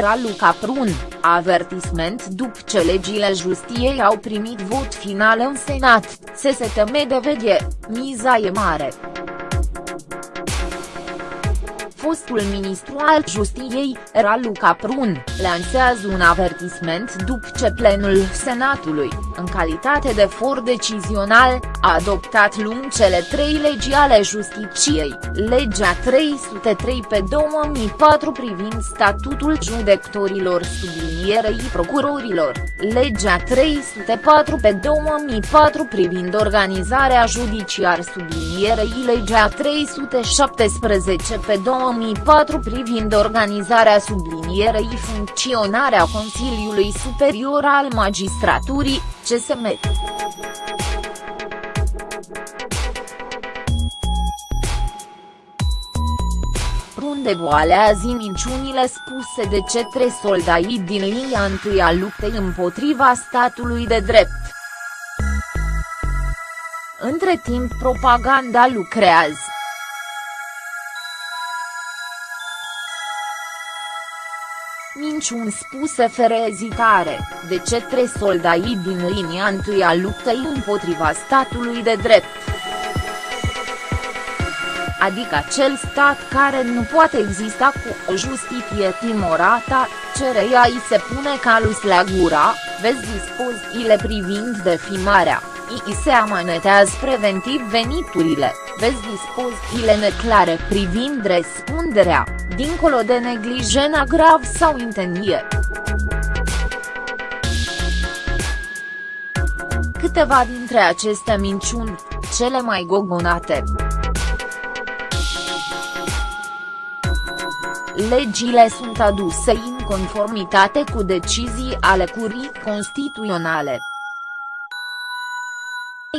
Raluca Prun, avertisment după ce legile justiției au primit vot final în Senat, se se teme de veghe, miza e mare. Fostul ministru al justiției, Raluca Prun, lansează un avertisment după ce plenul Senatului, în calitate de for decizional, a adoptat luni cele trei legi ale justiției, legea 303 pe 2004 privind statutul judecătorilor sublinierei procurorilor, legea 304 pe 2004 privind organizarea judiciar sublinierei legea 317 pe 2004 2004 privind organizarea sublinierei funcționarea Consiliului Superior al Magistraturii, CSM. Runde voalează minciunile spuse de cetre soldai din linia întâi a luptei împotriva statului de drept. Între timp propaganda lucrează. minciuni spuse fără ezitare, de cetre soldai din linia întâi a luptei împotriva statului de drept. Adică acel stat care nu poate exista cu o justiție timorată, cereia îi se pune calus la gura, vezi dispozițiile privind defimarea, îi se amanetează preventiv veniturile, vezi dispozițiile neclare privind răspunderea, dincolo de neglijena grav sau intenție. Câteva dintre aceste minciuni, cele mai gogonate. Legile sunt aduse în conformitate cu decizii ale curii constituționale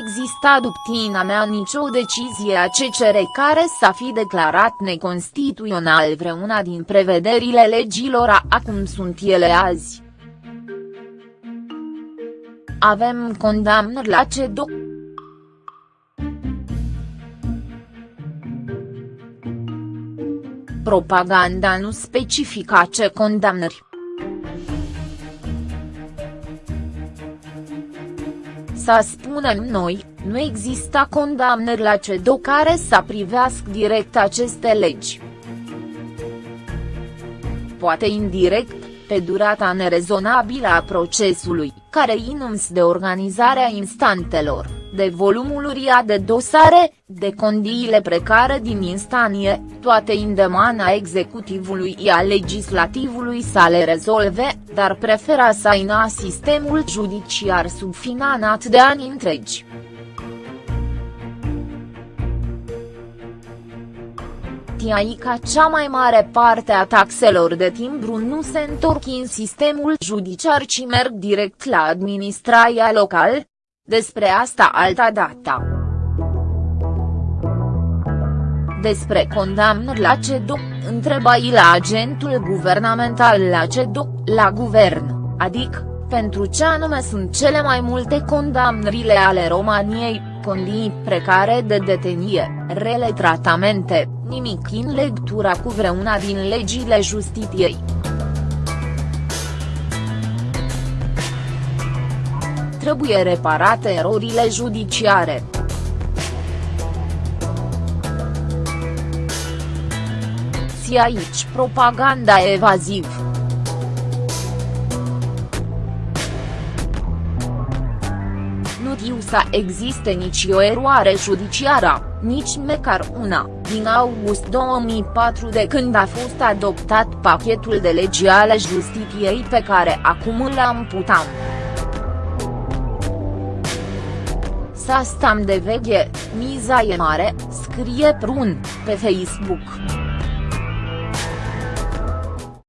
exista duptina mea nicio decizie a CCR care să fi declarat neconstituțional vreuna din prevederile legilor acum sunt ele azi. Avem condamnări la CEDO. Propaganda nu specifica ce condamnări. Să spunem noi, nu exista condamnări la CEDO care să privească direct aceste legi. Poate indirect, pe durata nerezonabilă a procesului, care inums de organizarea instantelor, de volumul uriaș de dosare, de condiile precare din instanie, toate îndemana executivului și a legislativului să le rezolve, dar prefera să aina sistemul judiciar subfinanat de ani întregi. ca cea mai mare parte a taxelor de timbru nu se întorc în sistemul judiciar ci merg direct la administrația local? Despre asta alta data. Despre condamnări la CEDO, întreba la agentul guvernamental la CEDO, la guvern, adică, pentru ce anume sunt cele mai multe condamnările ale României, condii precare de detenie, rele tratamente, nimic în lectura cu vreuna din legile justiției. Trebuie reparate erorile judiciare. Si aici propaganda evaziv. Nu știu să existe nici o eroare judiciară nici măcar una, din august 2004 de când a fost adoptat pachetul de legi ale justiției pe care acum îl amputam. Să stăm de veche, miza e mare, scrie Prun, pe Facebook.